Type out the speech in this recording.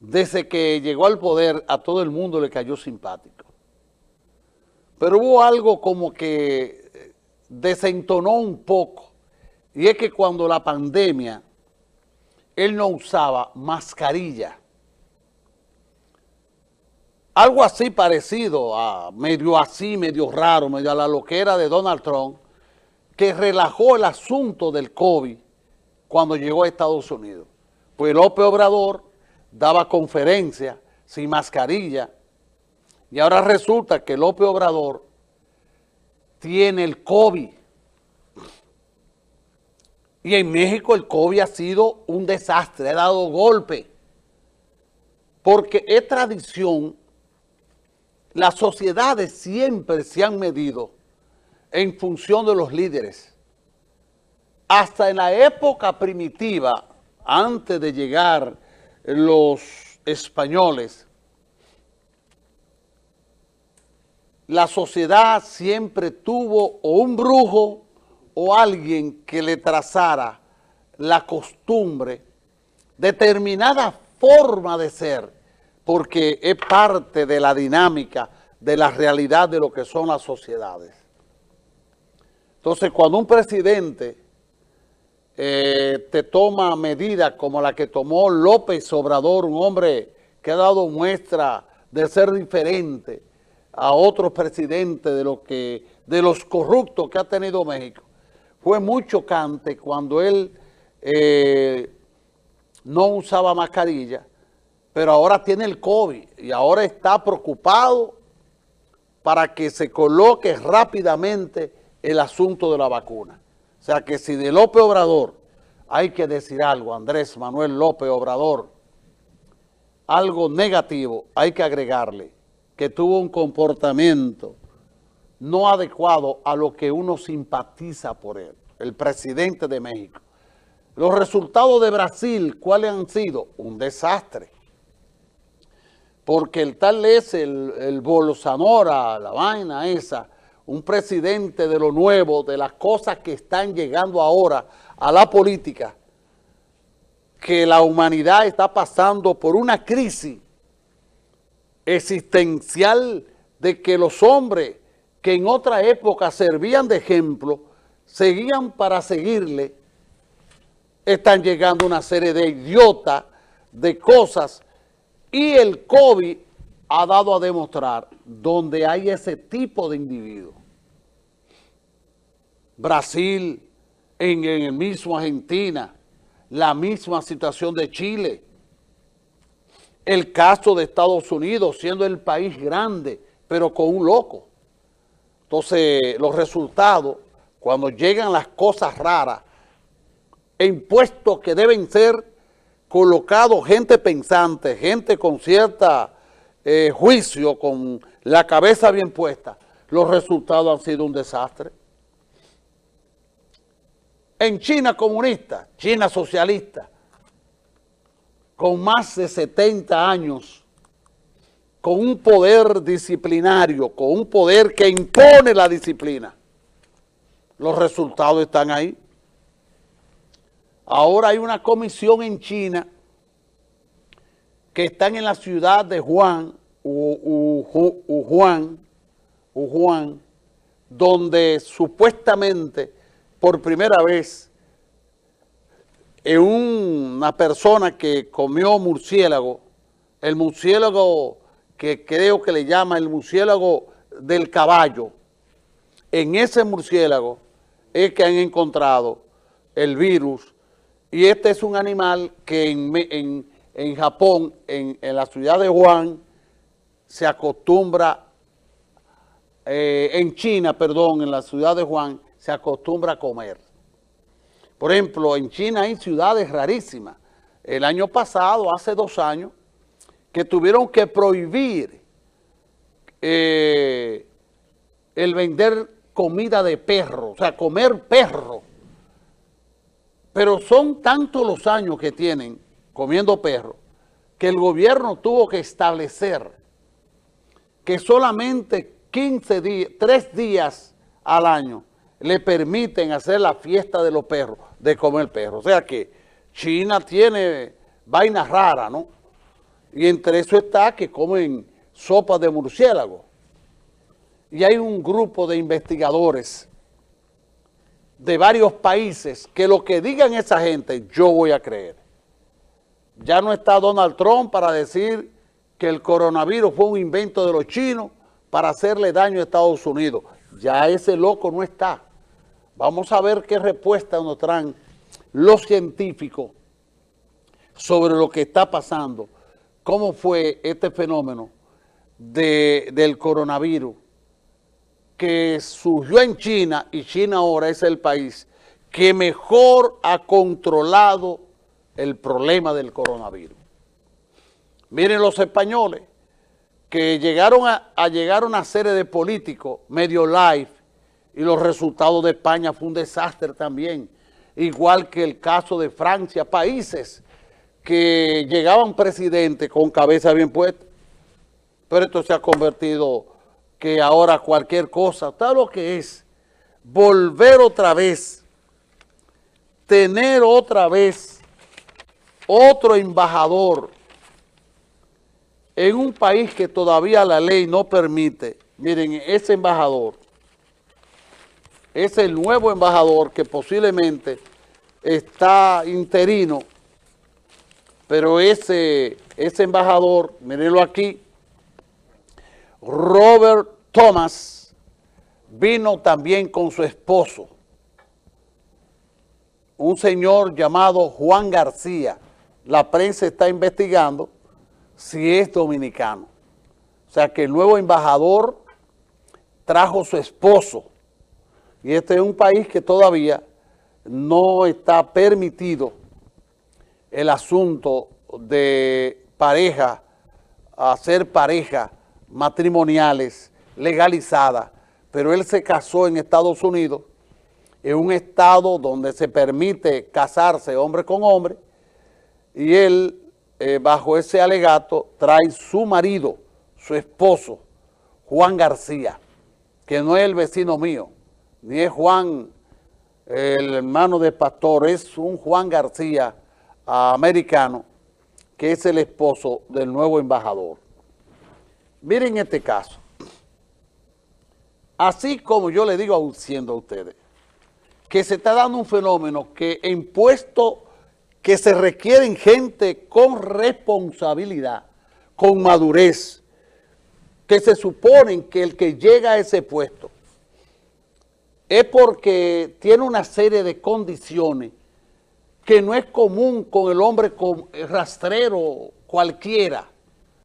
desde que llegó al poder, a todo el mundo le cayó simpático. Pero hubo algo como que eh, desentonó un poco, y es que cuando la pandemia, él no usaba mascarilla. Algo así parecido, a medio así, medio raro, medio a la loquera de Donald Trump, que relajó el asunto del COVID cuando llegó a Estados Unidos. Pues López Obrador daba conferencias sin mascarilla y ahora resulta que López Obrador tiene el COVID. Y en México el COVID ha sido un desastre, ha dado golpe. Porque es tradición, las sociedades siempre se han medido en función de los líderes. Hasta en la época primitiva, antes de llegar los españoles, la sociedad siempre tuvo o un brujo o alguien que le trazara la costumbre, determinada forma de ser, porque es parte de la dinámica, de la realidad de lo que son las sociedades. Entonces, cuando un presidente eh, te toma medidas como la que tomó López Obrador, un hombre que ha dado muestra de ser diferente a otros presidentes de, lo que, de los corruptos que ha tenido México. Fue muy chocante cuando él eh, no usaba mascarilla, pero ahora tiene el COVID y ahora está preocupado para que se coloque rápidamente el asunto de la vacuna. O sea que si de López Obrador hay que decir algo, Andrés Manuel López Obrador, algo negativo hay que agregarle, que tuvo un comportamiento no adecuado a lo que uno simpatiza por él, el presidente de México. Los resultados de Brasil, ¿cuáles han sido? Un desastre. Porque el tal es el, el Bolsonaro, la vaina esa, un presidente de lo nuevo, de las cosas que están llegando ahora a la política, que la humanidad está pasando por una crisis existencial de que los hombres que en otra época servían de ejemplo, seguían para seguirle, están llegando una serie de idiotas, de cosas, y el COVID ha dado a demostrar donde hay ese tipo de individuos. Brasil, en, el mismo Argentina, la misma situación de Chile, el caso de Estados Unidos siendo el país grande, pero con un loco. Entonces, los resultados, cuando llegan las cosas raras, en que deben ser colocados gente pensante, gente con cierta eh, juicio, con la cabeza bien puesta, los resultados han sido un desastre. En China comunista, China socialista, con más de 70 años, con un poder disciplinario, con un poder que impone la disciplina. Los resultados están ahí. Ahora hay una comisión en China que están en la ciudad de Juan, Wuhan, Wuhan, donde supuestamente por primera vez en una persona que comió murciélago, el murciélago que creo que le llama el murciélago del caballo, en ese murciélago es que han encontrado el virus. Y este es un animal que en, Japón, en, la ciudad de Wuhan, se acostumbra, eh, en China, perdón, en la ciudad de Wuhan, se acostumbra a comer. Por ejemplo, en China hay ciudades rarísimas. El año pasado, hace dos años, que tuvieron que prohibir eh, el vender comida de perro, o sea, comer perro. Pero son tantos los años que tienen comiendo perro que el gobierno tuvo que establecer que solamente 15 días, 3 días al año le permiten hacer la fiesta de los perros, de comer perros. O sea que China tiene vainas raras, ¿no? Y entre eso está que comen sopa de murciélago. Y hay un grupo de investigadores de varios países que lo que digan esa gente, yo voy a creer. Ya no está Donald Trump para decir que el coronavirus fue un invento de los chinos para hacerle daño a Estados Unidos. Ya ese loco no está. Vamos a ver qué respuesta nos traen los científicos sobre lo que está pasando, cómo fue este fenómeno del coronavirus que surgió en China y China ahora es el país que mejor ha controlado el problema del coronavirus. Miren los españoles que llegaron a, llegar a una serie de políticos medio live y los resultados de España fue un desastre también, igual que el caso de Francia, países que llegaban presidentes con cabeza bien puesta, pero esto se ha convertido que ahora cualquier cosa, tal lo que es, volver otra vez, tener otra vez otro embajador en un país que todavía la ley no permite, miren, ese embajador es el nuevo embajador que posiblemente está interino, pero ese, ese embajador, mírenlo aquí, Robert Thomas, vino también con su esposo, un señor llamado Juan García. La prensa está investigando si es dominicano. O sea que el nuevo embajador trajo su esposo. Y este es un país que todavía no está permitido el asunto de pareja, hacer pareja matrimoniales legalizadas, pero él se casó en Estados Unidos, en un estado donde se permite casarse hombre con hombre, y él eh, bajo ese alegato, trae su marido, su esposo, Juan García, que no es el vecino mío, ni es Juan, el hermano de pastor, es un Juan García americano, que es el esposo del nuevo embajador. Miren este caso. Así como yo le digo siendo a ustedes, que se está dando un fenómeno que en puesto que se requieren gente con responsabilidad, con madurez, que se suponen que el que llega a ese puesto es porque tiene una serie de condiciones que no es común con el hombre rastrero cualquiera.